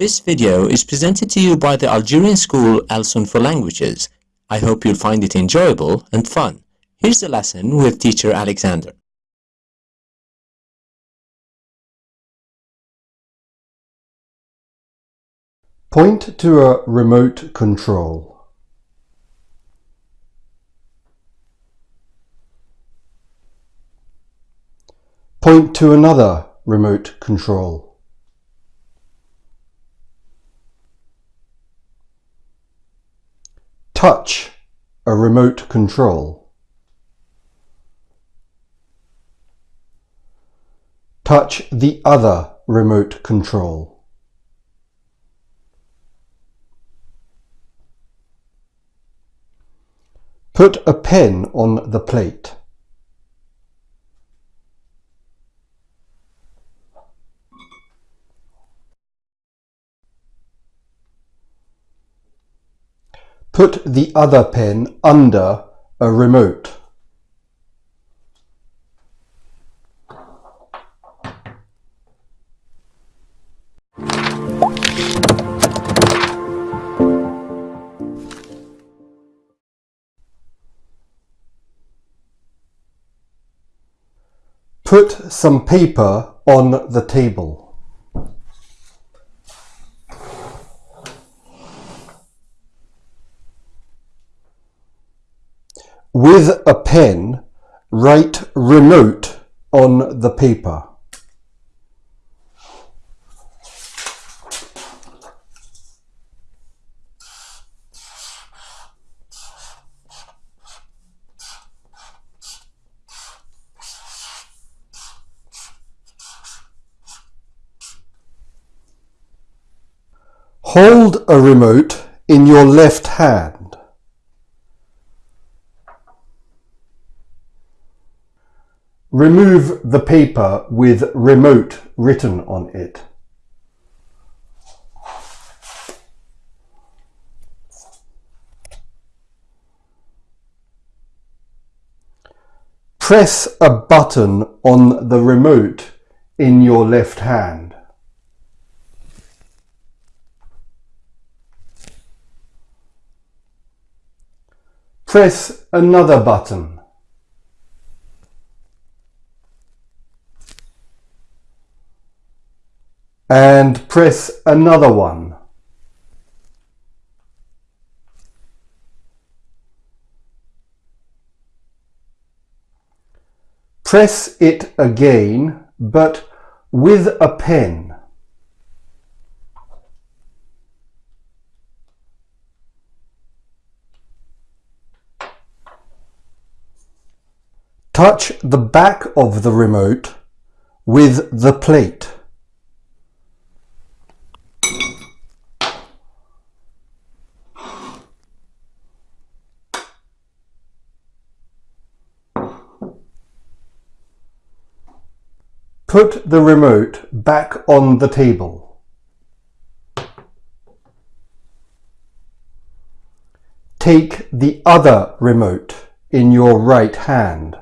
This video is presented to you by the Algerian school Alsun for Languages. I hope you'll find it enjoyable and fun. Here's the lesson with teacher Alexander. Point to a remote control. Point to another remote control. Touch a remote control. Touch the other remote control. Put a pen on the plate. Put the other pen under a remote. Put some paper on the table. With a pen, write remote on the paper. Hold a remote in your left hand. Remove the paper with remote written on it. Press a button on the remote in your left hand. Press another button. And press another one. Press it again, but with a pen. Touch the back of the remote with the plate. Put the remote back on the table. Take the other remote in your right hand.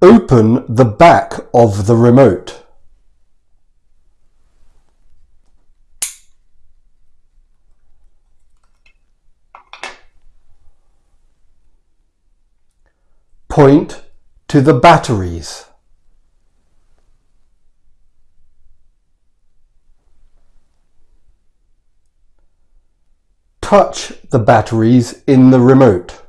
Open the back of the remote. Point to the batteries. Touch the batteries in the remote.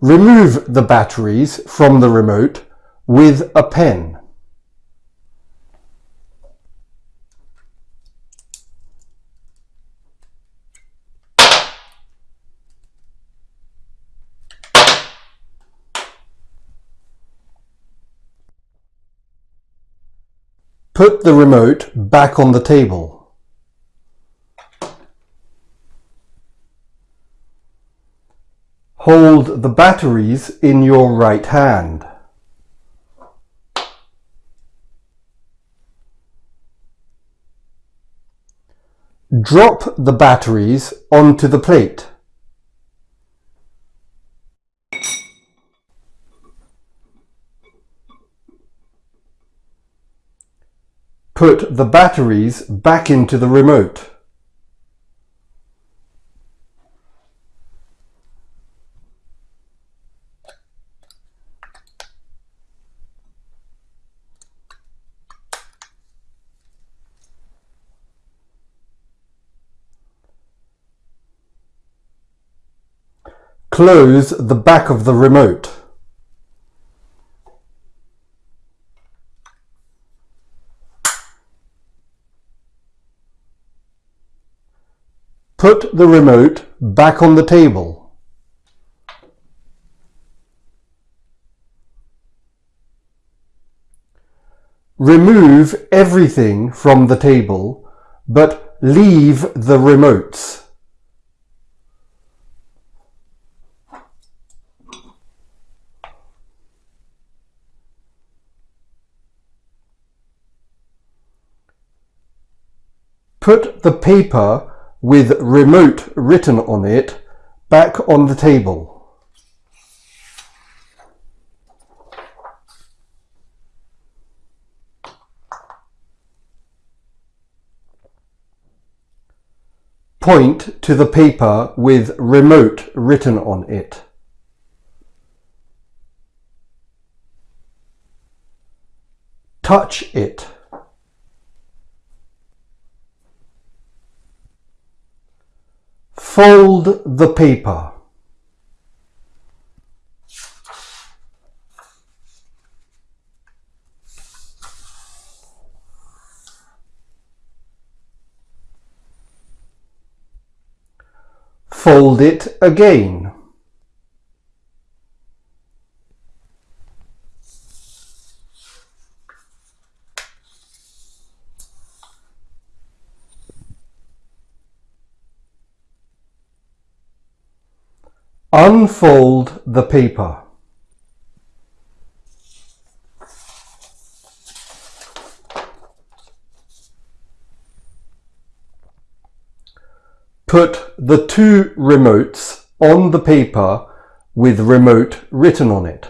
Remove the batteries from the remote with a pen. Put the remote back on the table. Hold the batteries in your right hand. Drop the batteries onto the plate. Put the batteries back into the remote. Close the back of the remote. Put the remote back on the table. Remove everything from the table, but leave the remotes. Put the paper with remote written on it back on the table. Point to the paper with remote written on it. Touch it. Fold the paper. Fold it again. Unfold the paper. Put the two remotes on the paper with remote written on it.